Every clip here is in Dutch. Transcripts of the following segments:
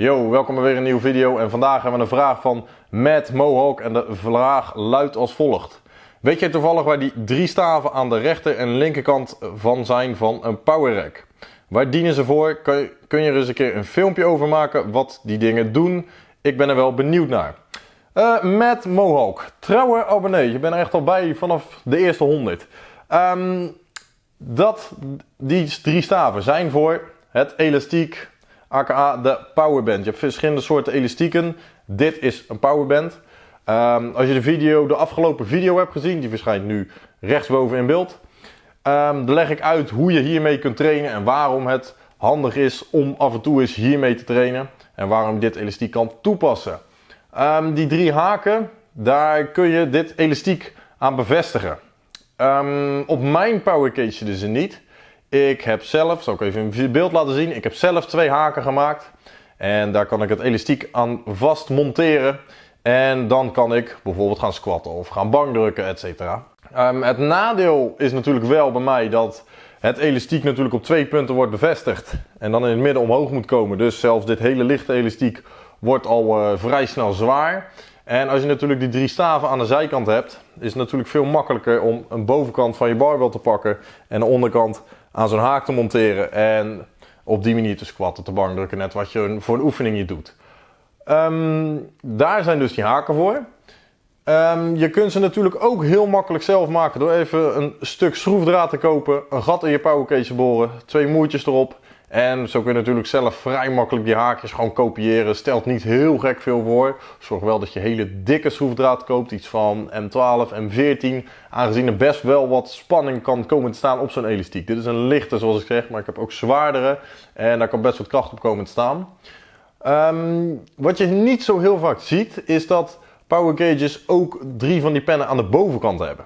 Yo, welkom bij weer een nieuwe video en vandaag hebben we een vraag van Matt Mohawk en de vraag luidt als volgt. Weet jij toevallig waar die drie staven aan de rechter en linkerkant van zijn van een power rack? Waar dienen ze voor? Kun je, er eens een keer een filmpje over maken wat die dingen doen? Ik ben er wel benieuwd naar. Uh, Matt Mohawk, trouwe abonnee, je bent er echt al bij vanaf de eerste 100. Um, dat, die drie staven zijn voor het elastiek, aka de powerband. Je hebt verschillende soorten elastieken. Dit is een powerband. Um, als je de video, de afgelopen video hebt gezien, die verschijnt nu rechtsboven in beeld. Um, dan leg ik uit hoe je hiermee kunt trainen en waarom het handig is om af en toe eens hiermee te trainen. En waarom dit elastiek kan toepassen. Um, die drie haken, daar kun je dit elastiek aan bevestigen. Op mijn powercage ze niet. Ik heb zelf, zal ik even een beeld laten zien. Ik heb zelf twee haken gemaakt. En daar kan ik het elastiek aan vast monteren. En dan kan ik bijvoorbeeld gaan squatten of gaan bankdrukken, etc. Um, het nadeel is natuurlijk wel bij mij dat het elastiek natuurlijk op twee punten wordt bevestigd. En dan in het midden omhoog moet komen. Dus zelfs dit hele lichte elastiek wordt al uh, vrij snel zwaar. En als je natuurlijk die drie staven aan de zijkant hebt, is het natuurlijk veel makkelijker om een bovenkant van je barbel te pakken en de onderkant aan zo'n haak te monteren en op die manier te squatten, te bankdrukken, net wat je voor een oefening je doet. Um, daar zijn dus die haken voor. Um, je kunt ze natuurlijk ook heel makkelijk zelf maken door even een stuk schroefdraad te kopen, een gat in je powercase boren, twee moertjes erop en zo kun je natuurlijk zelf vrij makkelijk die haakjes gewoon kopiëren. Stelt niet heel gek veel voor. Zorg wel dat je hele dikke schroefdraad koopt. Iets van M12, M14. Aangezien er best wel wat spanning kan komen te staan op zo'n elastiek. Dit is een lichte zoals ik zeg, maar ik heb ook zwaardere. En daar kan best wat kracht op komen te staan. Um, wat je niet zo heel vaak ziet, is dat power gauges ook drie van die pennen aan de bovenkant hebben.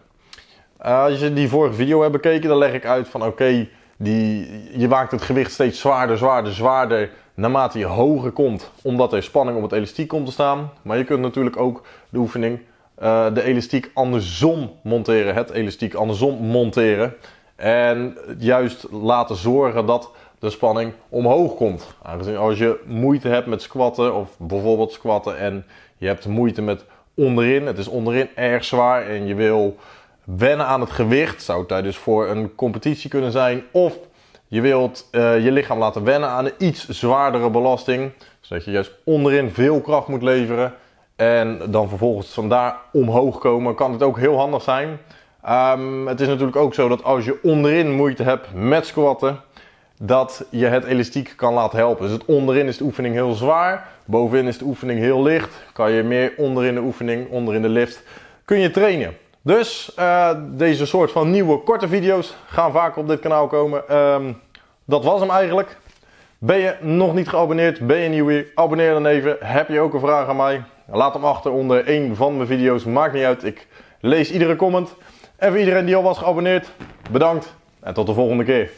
Als je die vorige video hebt bekeken, dan leg ik uit van oké... die, je maakt het gewicht steeds zwaarder, zwaarder, zwaarder naarmate je hoger komt, omdat er spanning op het elastiek komt te staan. Maar je kunt natuurlijk ook de oefening, uh, de elastiek andersom monteren, het elastiek andersom monteren. En juist laten zorgen dat de spanning omhoog komt. Aangezien als je moeite hebt met squatten, of bijvoorbeeld squatten, en je hebt moeite met onderin, het is onderin erg zwaar en je wil wennen aan het gewicht. Zou tijdens voor een competitie kunnen zijn. Of je wilt uh, je lichaam laten wennen aan een iets zwaardere belasting. Zodat je juist onderin veel kracht moet leveren. En dan vervolgens vandaar omhoog komen. Kan het ook heel handig zijn. Um, het is natuurlijk ook zo dat als je onderin moeite hebt met squatten. Dat je het elastiek kan laten helpen. Dus het onderin is de oefening heel zwaar. Bovenin is de oefening heel licht. Kan je meer onderin de oefening, onderin de lift, kun je trainen. Dus uh, deze soort van nieuwe korte video's gaan vaker op dit kanaal komen. Um, dat was hem eigenlijk. Ben je nog niet geabonneerd? Ben je nieuw hier? Abonneer dan even. Heb je ook een vraag aan mij? Laat hem achter onder een van mijn video's. Maakt niet uit. Ik lees iedere comment. En voor iedereen die al was geabonneerd, bedankt. En tot de volgende keer.